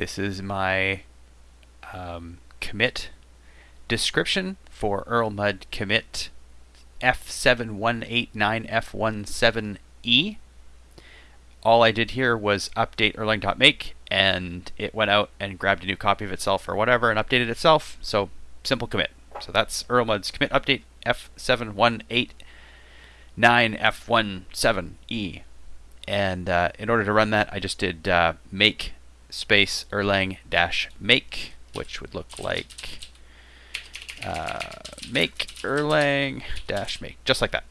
This is my um, commit description for Erlmud commit F7189F17E. All I did here was update Erlang.make and it went out and grabbed a new copy of itself or whatever and updated itself. So simple commit. So that's Erlmud's commit update F7189F17E. And uh, in order to run that, I just did uh, make space Erlang dash make, which would look like uh, make Erlang dash make, just like that.